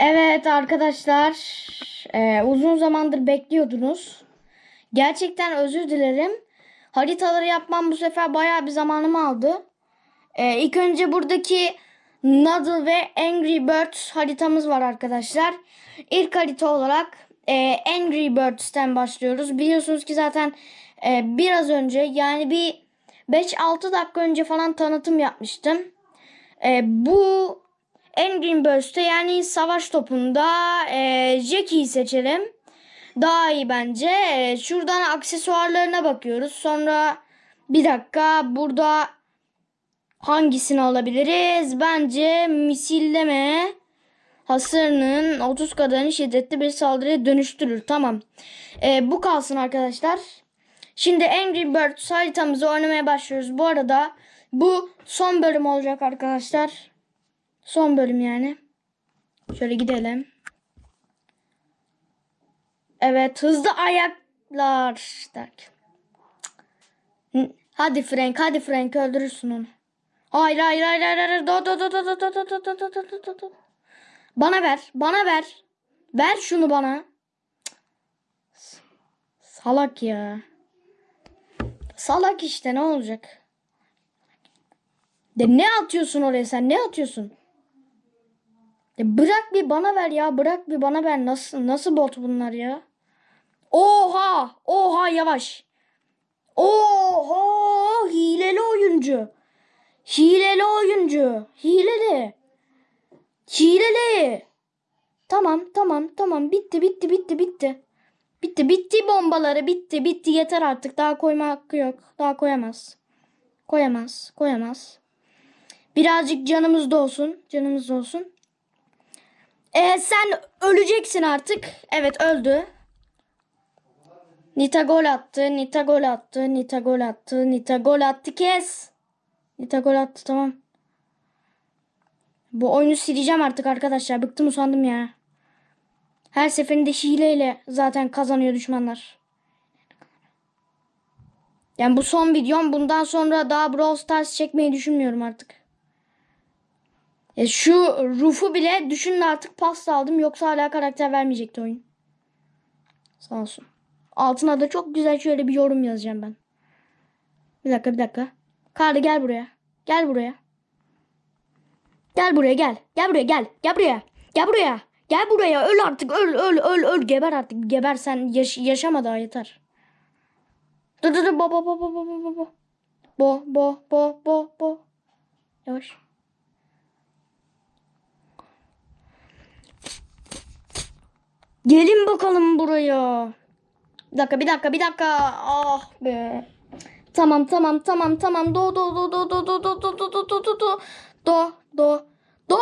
Evet arkadaşlar e, uzun zamandır bekliyordunuz. Gerçekten özür dilerim. Haritaları yapmam bu sefer bayağı bir zamanımı aldı. E, ilk önce buradaki Noodle ve Angry Birds haritamız var arkadaşlar. İlk harita olarak e, Angry Birds'ten başlıyoruz. Biliyorsunuz ki zaten e, biraz önce yani bir 5-6 dakika önce falan tanıtım yapmıştım. E, bu Angry Birds'te yani savaş topunda e, Jackie'yi seçelim. Daha iyi bence. E, şuradan aksesuarlarına bakıyoruz. Sonra bir dakika burada hangisini alabiliriz? Bence misilleme hasarının 30 kadarını şiddetli bir saldırıya dönüştürür. Tamam. E, bu kalsın arkadaşlar. Şimdi Angry Birds haritamızı oynamaya başlıyoruz. Bu arada bu son bölüm olacak arkadaşlar. Son bölüm yani. Şöyle gidelim. Evet hızlı ayaklar derken. Hadi Frank hadi Frank öldürürsün onu. Hayır hayır hayır hayır hayır. Do, do, do, do, do, do, do, do, do, do, do, do, do. Bana ver bana ver. Ver şunu bana. Salak ya. Salak işte ne olacak? De ne atıyorsun oraya sen ne atıyorsun? Ya bırak bir bana ver ya. Bırak bir bana ver. Nasıl nasıl bot bunlar ya? Oha! Oha yavaş. Oha! Hileli oyuncu. Hileli oyuncu. Hileli. Hileli. Tamam tamam tamam bitti bitti bitti bitti. Bitti bitti bombaları bitti bitti yeter artık daha koyma hakkı yok. Daha koyamaz. Koyamaz koyamaz. Birazcık canımız da olsun. Canımız da olsun. Ee, sen öleceksin artık. Evet öldü. Nita gol attı. Nita gol attı. Nita gol attı. Nita gol attı. Kes. Nita gol attı tamam. Bu oyunu sileceğim artık arkadaşlar. Bıktım usandım ya. Her seferinde hileyle zaten kazanıyor düşmanlar. Yani bu son videom. Bundan sonra daha Brawl Stars çekmeyi düşünmüyorum artık. E şu Ruf'u bile düşünün artık pasta aldım. Yoksa hala karakter vermeyecekti oyun. Sağ olsun. Altına da çok güzel şöyle bir yorum yazacağım ben. Bir dakika bir dakika. Karlı gel buraya. Gel buraya. Gel buraya gel. Gel buraya gel. Gel buraya. Gel buraya. Gel buraya. Öl artık. Öl öl öl öl. Geber artık. Geber sen yaş yaşama daha yeter. Dur dur dur. Bo bo bo bo bo bo bo. Bo bo bo bo bo. Yavaş. Gelin bakalım buraya. Bir dakika bir dakika bir dakika. Ah be. Tamam tamam tamam tamam. Do do do do do do do do do do do do do do do do.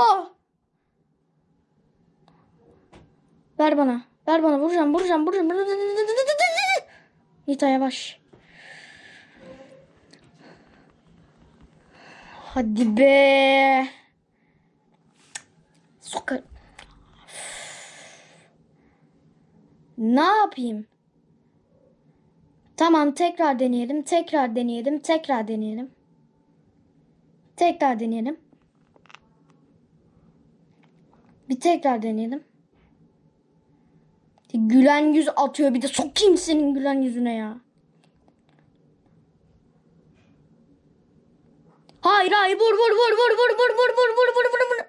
Ver bana. Ver bana. Vuracağım vuracağım vuracağım. Nita yavaş. Hadi be. Sokar. Ne yapayım? Tamam tekrar deneyelim. Tekrar deneyelim. Tekrar deneyelim. Tekrar deneyelim. Bir tekrar deneyelim. Gülen yüz atıyor bir de sokayım senin gülen yüzüne ya. Hayır hayır vur vur vur vur vur vur vur vur vur vur vur vur.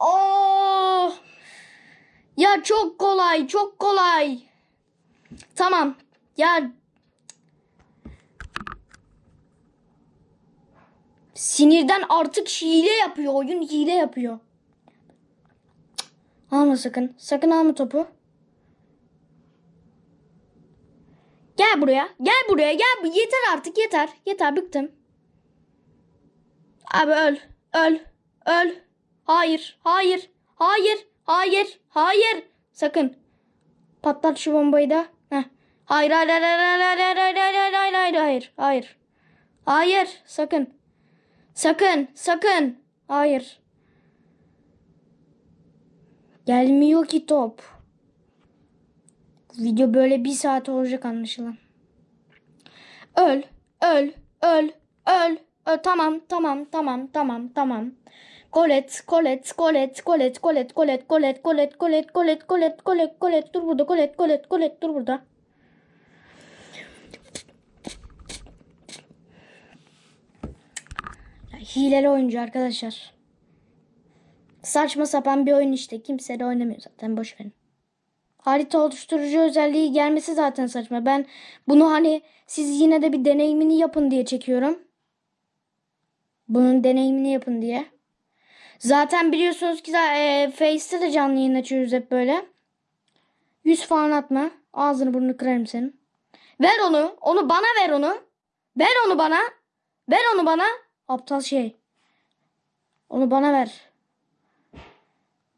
Oh. Ya çok kolay, çok. Tamam. Ya sinirden artık hile yapıyor. Oyun hile yapıyor. Alma sakın. Sakın alma topu. Gel buraya. Gel buraya. Gel. Yeter artık. Yeter. Yeter. Bıktım. Abi öl. Öl. Öl. Hayır. Hayır. Hayır. Hayır. Hayır. Sakın. Patlat şu bombayı da. Hayır hayır hayır hayır hayır hayır hayır hayır hayır hayır hayır hayır. Sakın. Sakın sakın. Hayır. Gelmiyor ki top. Video böyle bir saat olacak anlaşılan. Öl, öl, öl, öl, öl. Tamam, tamam, tamam, tamam, tamam. Kolet, kolet, kolet, kolet, kolet, kolet, kolet, kolet, kolet, kolet, kolet, kolet, kolet, dur burada, kolet, kolet, kolet, dur burada. Hileli oyuncu arkadaşlar. Saçma sapan bir oyun işte. Kimse de oynamıyor zaten. Boş verin. Harita oluşturucu özelliği gelmesi zaten saçma. Ben bunu hani siz yine de bir deneyimini yapın diye çekiyorum. Bunun deneyimini yapın diye. Zaten biliyorsunuz ki e, Face'te de canlı yayın açıyoruz hep böyle. 100 falan atma. Ağzını burnunu kırarım senin. Ver onu. Onu bana ver onu. Ver onu bana. Ver onu bana. Aptal şey. Onu bana ver.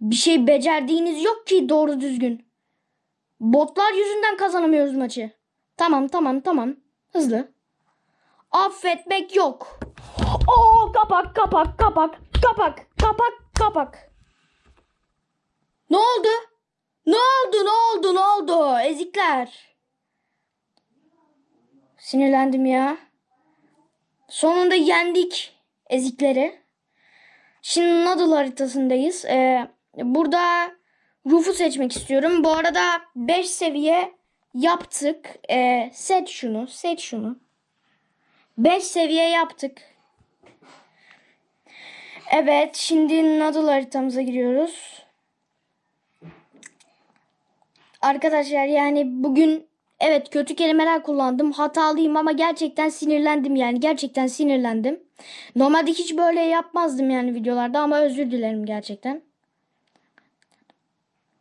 Bir şey becerdiğiniz yok ki doğru düzgün. Botlar yüzünden kazanamıyoruz maçı. Tamam tamam tamam. Hızlı. Affetmek yok. Oo kapak kapak kapak kapak kapak kapak. Ne oldu? Ne oldu ne oldu ne oldu? Ezikler. Sinirlendim ya. Sonunda yendik ezikleri. Şimdi Noodle haritasındayız. Ee, burada Ruf'u seçmek istiyorum. Bu arada 5 seviye yaptık. Ee, seç şunu, seç şunu. 5 seviye yaptık. Evet, şimdi Noodle haritamıza giriyoruz. Arkadaşlar yani bugün evet kötü kelimeler kullandım. Hatalıyım ama gerçekten sinirlendim yani. Gerçekten sinirlendim. Normalde hiç böyle yapmazdım yani videolarda ama özür dilerim gerçekten.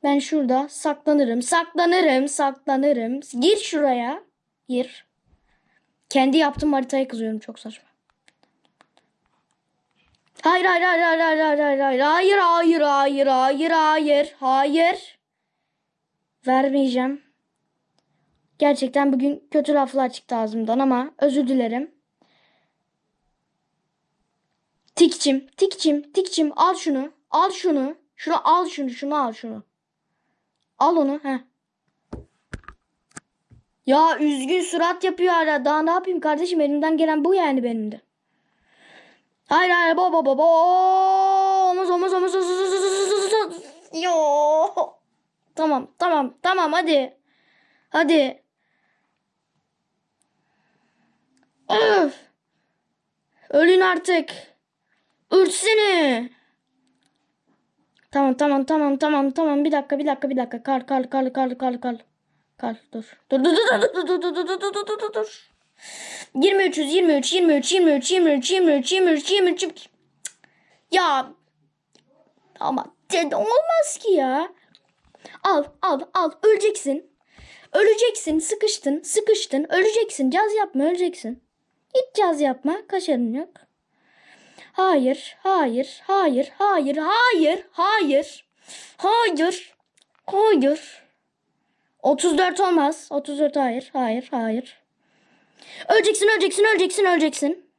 Ben şurada saklanırım, saklanırım, saklanırım. Gir şuraya. Gir. Kendi yaptığım haritaya kızıyorum çok saçma. Hayır hayır hayır hayır hayır hayır hayır hayır hayır hayır hayır hayır hayır hayır vermeyeceğim. Gerçekten bugün kötü laflar çıktı ağzımdan ama özür dilerim. Tikçim, tikçim, tikçim al şunu, al şunu, şunu al şunu, şunu al şunu. Al onu, he. Ya üzgün surat yapıyor hala. Daha ne yapayım kardeşim? Elimden gelen bu yani benim de. Hayır hayır baba baba. Omuz omuz omuz omuz. Yo. Tamam tamam tamam hadi. Hadi. Öf. Ölün artık. Ürtsene. Tamam tamam tamam tamam tamam. Bir dakika bir dakika bir dakika. Kal kal kal kal kal kal kal dur. Dur dur dur dur dur dur dur dur dur dur dur. Dur 23 23 23 23 23 23 23 23 ya. Ama olmaz ki ya. Al al al. Öleceksin. Öleceksin. Sıkıştın sıkıştın. Öleceksin. Caz yapma öleceksin hiç caz yapma kaşarın yok Hayır, hayır, hayır, hayır, hayır, hayır, hayır, hayır. 34 olmaz. 34 hayır, hayır, hayır. Öleceksin, öleceksin, öleceksin, öleceksin.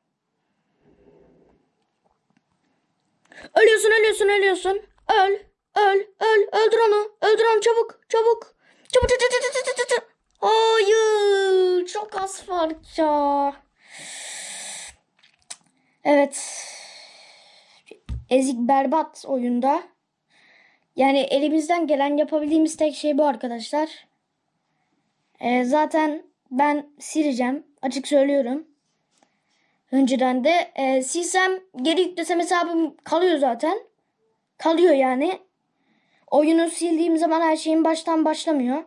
Ölüyorsun, ölüyorsun, ölüyorsun. Öl, öl, öl, öldür onu, öldür onu çabuk, çabuk. Çabuk, çabuk, çabuk, çabuk, çabuk. Hayır, çok az farkça. Evet. Ezik berbat oyunda. Yani elimizden gelen yapabildiğimiz tek şey bu arkadaşlar. Ee, zaten ben sileceğim. Açık söylüyorum. Önceden de e, silsem geri yüklesem hesabım kalıyor zaten. Kalıyor yani. Oyunu sildiğim zaman her şeyin baştan başlamıyor.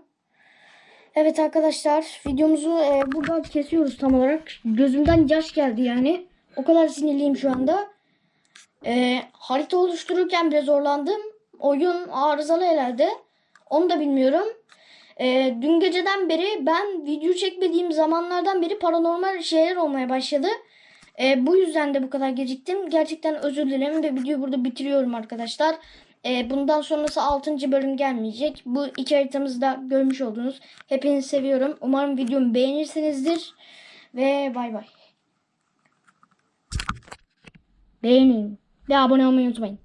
Evet arkadaşlar videomuzu e, burada kesiyoruz tam olarak. Gözümden yaş geldi yani. O kadar sinirliyim şu anda. E, harita oluştururken bile zorlandım. Oyun arızalı herhalde. Onu da bilmiyorum. E, dün geceden beri ben video çekmediğim zamanlardan beri paranormal şeyler olmaya başladı. E, bu yüzden de bu kadar geciktim. Gerçekten özür dilerim ve videoyu burada bitiriyorum arkadaşlar. E, bundan sonrası 6. bölüm gelmeyecek. Bu iki haritamızı da görmüş oldunuz. Hepinizi seviyorum. Umarım videomu beğenirsinizdir. Ve bay bay. Beğenin ve abone olmayı unutmayın.